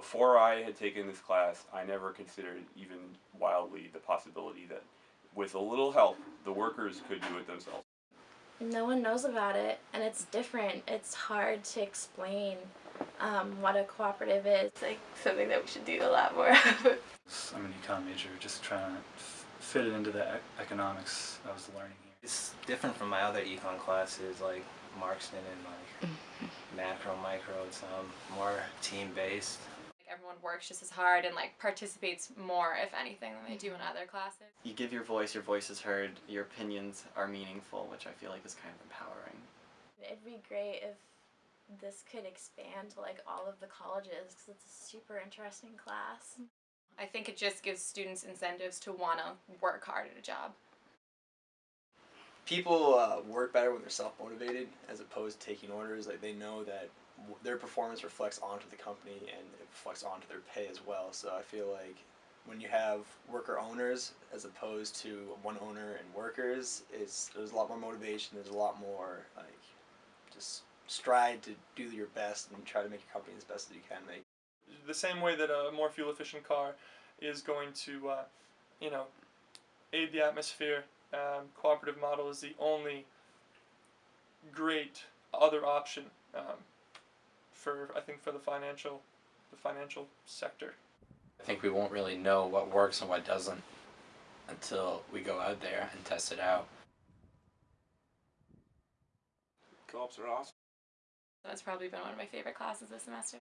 Before I had taken this class, I never considered even wildly the possibility that with a little help, the workers could do it themselves. No one knows about it, and it's different. It's hard to explain um, what a cooperative is. It's like something that we should do a lot more of. I'm an econ major, just trying to fit it into the e- economics I was learning here. It's different from my other econ classes like Marxman and like macro, micro. It's um, more team based. Like everyone works just as hard and like participates more, if anything, than they do in other classes. You give your voice, your voice is heard, your opinions are meaningful, which I feel like is kind of empowering. It'd be great if this could expand to like all of the colleges because it's a super interesting class. I think it just gives students incentives to want to work hard at a job. People uh, work better when they're self-motivated as opposed to taking orders like they know that their performance reflects onto the company and it reflects onto their pay as well so i feel like when you have worker owners as opposed to one owner and workers is there's a lot more motivation there's a lot more like just strive to do your best and try to make your company as best as you can make the same way that a more fuel efficient car is going to, uh, you know, aid the atmosphere. Um, cooperative model is the only great other option um, for I think for the financial the financial sector. I think we won't really know what works and what doesn't until we go out there and test it out. Co-ops are awesome. That's probably been one of my favorite classes this semester.